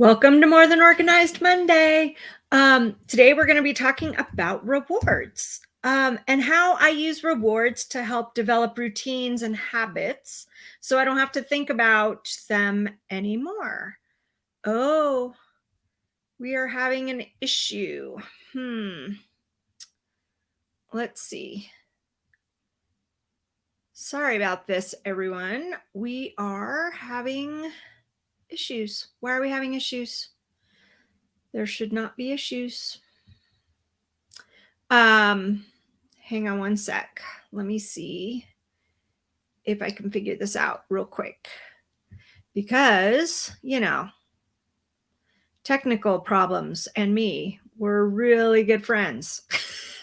Welcome to More Than Organized Monday. Um, today we're going to be talking about rewards um, and how I use rewards to help develop routines and habits so I don't have to think about them anymore. Oh, we are having an issue. Hmm. Let's see. Sorry about this, everyone. We are having issues. Why are we having issues? There should not be issues. Um, hang on one sec. Let me see if I can figure this out real quick. Because, you know, technical problems and me were really good friends.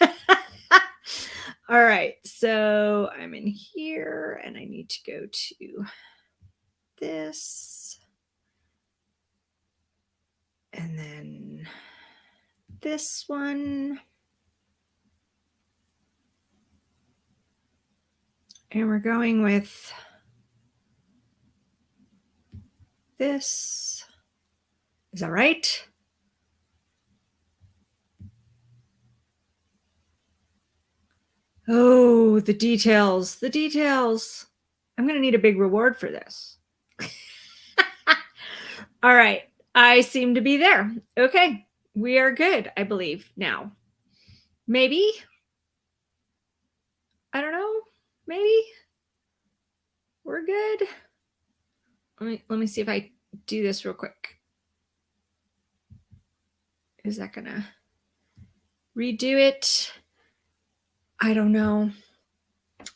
All right, so I'm in here and I need to go to this. And then this one. And we're going with this. Is that right? Oh, the details, the details. I'm going to need a big reward for this. All right. I seem to be there. Okay. We are good, I believe now. Maybe. I don't know. Maybe. We're good. Let me let me see if I do this real quick. Is that gonna redo it? I don't know.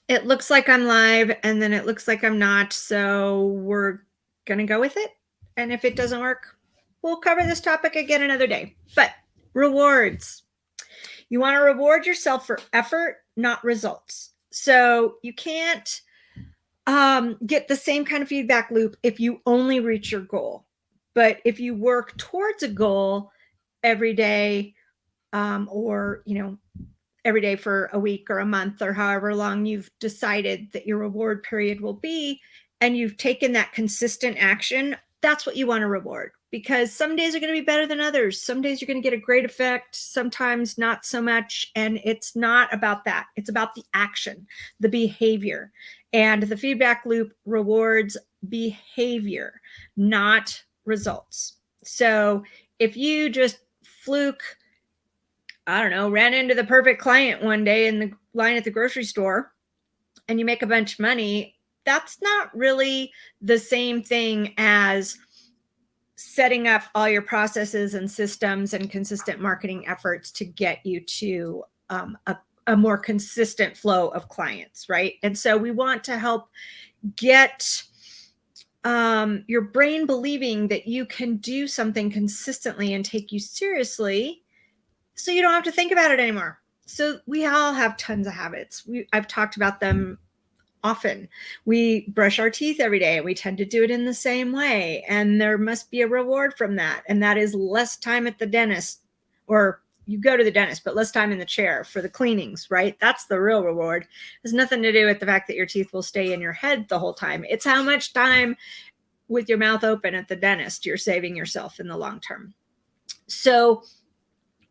It looks like I'm live and then it looks like I'm not. So we're gonna go with it. And if it doesn't work, we'll cover this topic again another day. But rewards. You want to reward yourself for effort, not results. So you can't um, get the same kind of feedback loop if you only reach your goal. But if you work towards a goal every day um, or, you know, every day for a week or a month or however long you've decided that your reward period will be, and you've taken that consistent action, that's what you want to reward because some days are going to be better than others. Some days you're going to get a great effect, sometimes not so much. And it's not about that. It's about the action, the behavior. And the feedback loop rewards behavior, not results. So if you just fluke, I don't know, ran into the perfect client one day in the line at the grocery store and you make a bunch of money, that's not really the same thing as setting up all your processes and systems and consistent marketing efforts to get you to um, a, a more consistent flow of clients, right? And so we want to help get um, your brain believing that you can do something consistently and take you seriously so you don't have to think about it anymore. So we all have tons of habits. We, I've talked about them often. We brush our teeth every day and we tend to do it in the same way. And there must be a reward from that. And that is less time at the dentist or you go to the dentist, but less time in the chair for the cleanings, right? That's the real reward. It has nothing to do with the fact that your teeth will stay in your head the whole time. It's how much time with your mouth open at the dentist you're saving yourself in the long term. So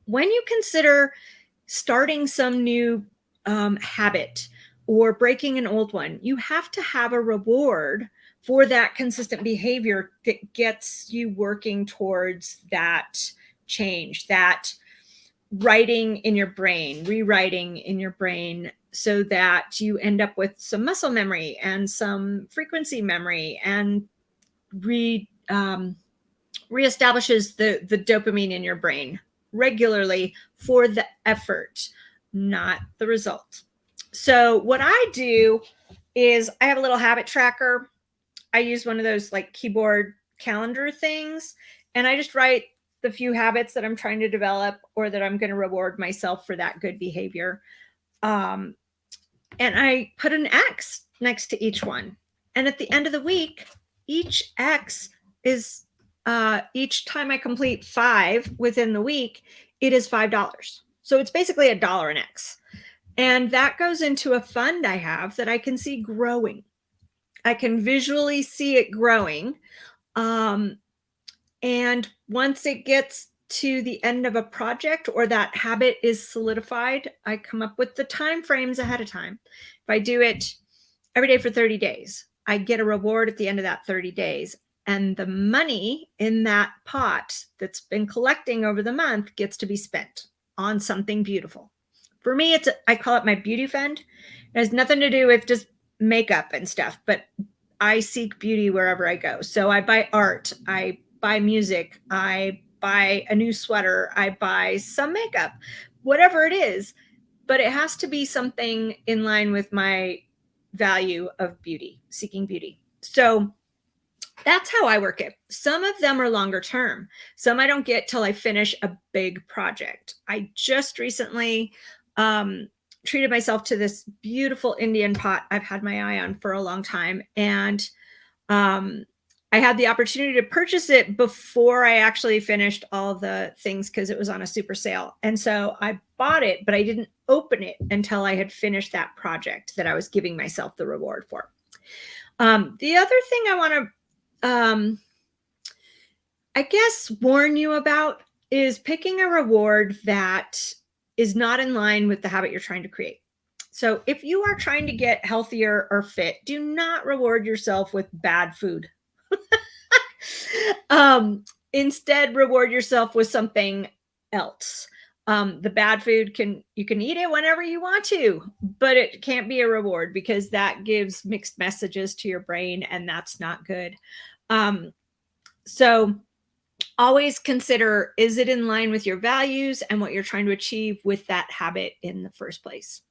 when you consider starting some new um, habit, or breaking an old one, you have to have a reward for that consistent behavior that gets you working towards that change, that writing in your brain, rewriting in your brain so that you end up with some muscle memory and some frequency memory and re um, reestablishes the the dopamine in your brain regularly for the effort, not the result. So what I do is I have a little habit tracker. I use one of those like keyboard calendar things and I just write the few habits that I'm trying to develop or that I'm going to reward myself for that good behavior. Um, and I put an X next to each one. And at the end of the week, each X is uh, each time I complete five within the week, it is $5. So it's basically a dollar an X. And that goes into a fund I have that I can see growing. I can visually see it growing. Um, And once it gets to the end of a project or that habit is solidified, I come up with the time frames ahead of time. If I do it every day for 30 days, I get a reward at the end of that 30 days. And the money in that pot that's been collecting over the month gets to be spent on something beautiful. For me, it's I call it my beauty fund. It has nothing to do with just makeup and stuff, but I seek beauty wherever I go. So I buy art, I buy music, I buy a new sweater, I buy some makeup, whatever it is, but it has to be something in line with my value of beauty, seeking beauty. So that's how I work it. Some of them are longer term. Some I don't get till I finish a big project. I just recently um, treated myself to this beautiful Indian pot I've had my eye on for a long time. And um, I had the opportunity to purchase it before I actually finished all the things because it was on a super sale. And so I bought it, but I didn't open it until I had finished that project that I was giving myself the reward for. Um, the other thing I want to, um, I guess, warn you about is picking a reward that is not in line with the habit you're trying to create. So if you are trying to get healthier or fit, do not reward yourself with bad food. um, instead, reward yourself with something else. Um, the bad food can you can eat it whenever you want to, but it can't be a reward because that gives mixed messages to your brain, and that's not good. Um, so always consider is it in line with your values and what you're trying to achieve with that habit in the first place.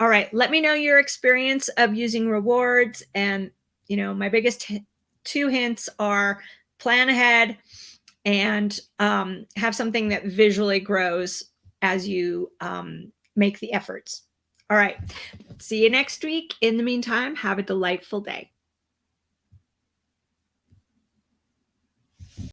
All right, let me know your experience of using rewards and you know my biggest two hints are plan ahead and um, have something that visually grows as you um, make the efforts. All right. See you next week. In the meantime, have a delightful day.